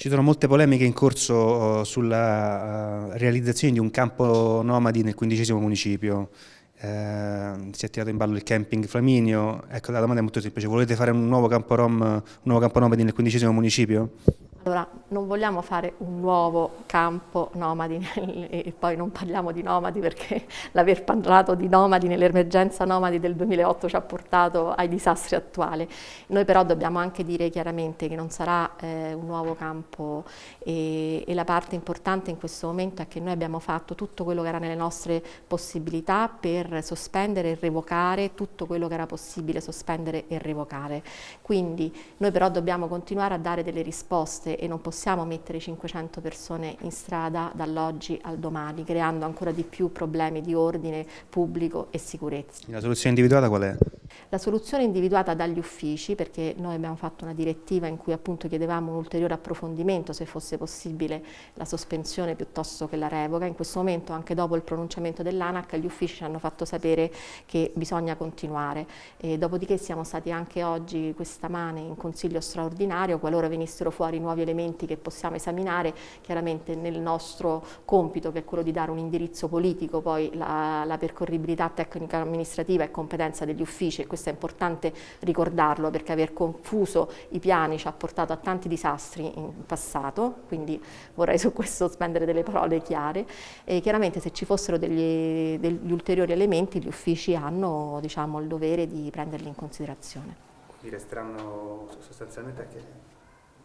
Ci sono molte polemiche in corso uh, sulla uh, realizzazione di un campo nomadi nel quindicesimo municipio. Uh, si è tirato in ballo il camping Flaminio. Ecco, la domanda è molto semplice. Volete fare un nuovo campo, rom, un nuovo campo nomadi nel quindicesimo municipio? Allora, non vogliamo fare un nuovo campo nomadi e poi non parliamo di nomadi perché l'aver parlato di nomadi nell'emergenza nomadi del 2008 ci ha portato ai disastri attuali. Noi però dobbiamo anche dire chiaramente che non sarà eh, un nuovo campo e, e la parte importante in questo momento è che noi abbiamo fatto tutto quello che era nelle nostre possibilità per sospendere e revocare tutto quello che era possibile sospendere e revocare. Quindi noi però dobbiamo continuare a dare delle risposte e non possiamo mettere 500 persone in strada dall'oggi al domani, creando ancora di più problemi di ordine pubblico e sicurezza. La soluzione individuata qual è? La soluzione individuata dagli uffici, perché noi abbiamo fatto una direttiva in cui appunto chiedevamo un ulteriore approfondimento, se fosse possibile la sospensione piuttosto che la revoca. In questo momento, anche dopo il pronunciamento dell'ANAC, gli uffici ci hanno fatto sapere che bisogna continuare. E dopodiché siamo stati anche oggi, questa mane, in consiglio straordinario, qualora venissero fuori nuovi elementi che possiamo esaminare, chiaramente nel nostro compito, che è quello di dare un indirizzo politico, poi la, la percorribilità tecnica amministrativa è competenza degli uffici questo è importante ricordarlo perché aver confuso i piani ci ha portato a tanti disastri in passato, quindi vorrei su questo spendere delle parole chiare e chiaramente se ci fossero degli, degli ulteriori elementi gli uffici hanno diciamo, il dovere di prenderli in considerazione. Quindi resteranno sostanzialmente anche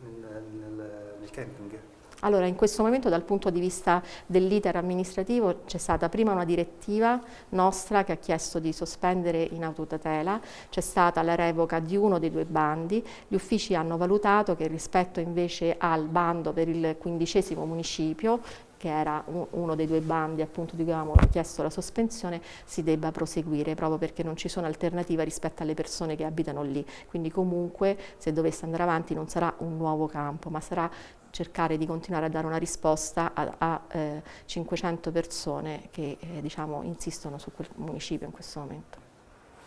nel, nel, nel camping? Allora, in questo momento dal punto di vista dell'iter amministrativo c'è stata prima una direttiva nostra che ha chiesto di sospendere in autotutela, c'è stata la revoca di uno dei due bandi, gli uffici hanno valutato che rispetto invece al bando per il quindicesimo municipio che era uno dei due bandi appunto di cui avevamo chiesto la sospensione, si debba proseguire proprio perché non ci sono alternative rispetto alle persone che abitano lì. Quindi comunque se dovesse andare avanti non sarà un nuovo campo, ma sarà cercare di continuare a dare una risposta a, a eh, 500 persone che eh, diciamo, insistono su quel municipio in questo momento.